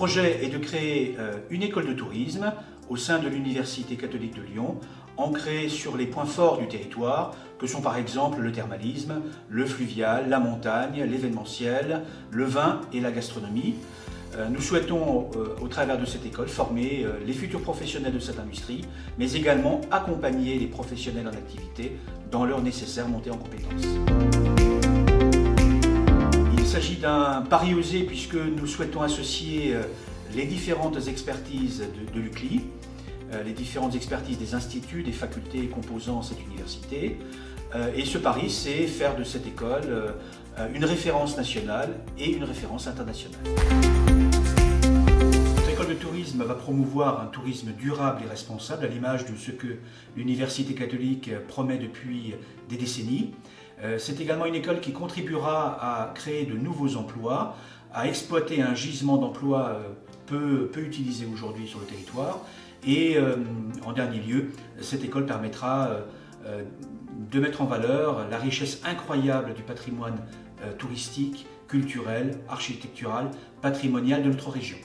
projet est de créer euh, une école de tourisme au sein de l'Université catholique de Lyon, ancrée sur les points forts du territoire, que sont par exemple le thermalisme, le fluvial, la montagne, l'événementiel, le vin et la gastronomie. Euh, nous souhaitons, euh, au travers de cette école, former les futurs professionnels de cette industrie, mais également accompagner les professionnels en activité dans leur nécessaire montée en compétences. Il s'agit d'un pari osé puisque nous souhaitons associer euh, les différentes expertises de, l'UCLI, euh, les différentes expertises des instituts, des facultés composant cette université. Euh, et ce pari, c'est faire de cette école une référence nationale et une référence internationale. Promouvoir un tourisme durable et responsable à l'image de ce que l'Université catholique promet depuis des décennies. Euh, c'est également une école qui contribuera à créer de nouveaux emplois, à exploiter un gisement d'emplois euh, peu, peu utilisé aujourd'hui sur le territoire. Et euh, en dernier lieu, cette école permettra de mettre en valeur la richesse incroyable du patrimoine touristique, culturel, architectural, patrimonial de notre région.